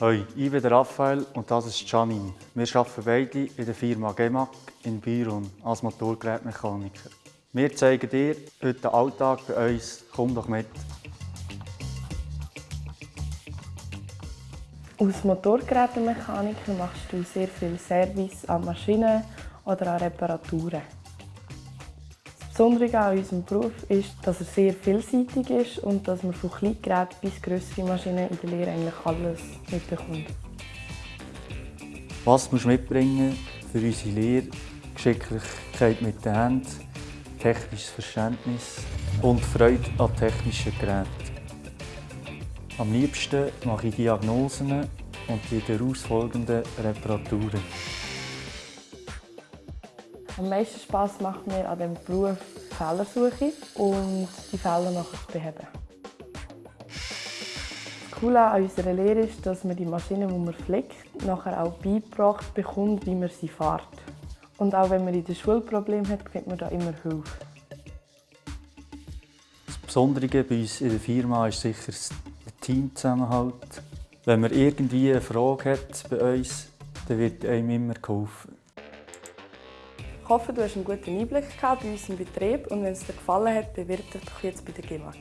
Hoi, ich bin Raphael und das ist Janine. Wir arbeiten beide in der Firma Gemac in Byron als Motorgerätmechaniker. Wir zeigen dir heute den Alltag bei uns. Komm doch mit. Als Motorgerätemechaniker machst du sehr viel Service an Maschinen oder an Reparaturen. Besondere an unserem Beruf ist, dass er sehr vielseitig ist und dass man von Kleingeräten bis grössere Maschinen in der Lehre eigentlich alles mitbekommt. Was musst du mitbringen für unsere Lehre? Geschicklichkeit mit den Händen, technisches Verständnis und Freude an technischen Geräten. Am liebsten mache ich Diagnosen und die daraus folgenden Reparaturen. Am meisten Spass macht mir an diesem Beruf die Fehlersuche und die Fehler nachher zu beheben. Das Coole an unserer Lehre ist, dass man die Maschine, die man pflegt, nachher auch beigebracht bekommt, wie man sie fährt. Und auch wenn man in der Schule Probleme hat, kriegt man da immer Hilfe. Das Besondere bei uns in der Firma ist sicher der Teamzusammenhalt. Wenn man irgendwie eine Frage hat bei uns, dann wird einem immer geholfen. Ich hoffe, du hast einen guten Einblick bei uns im Betrieb und wenn es dir gefallen hat, bewirb dich doch jetzt bei der GEMAG.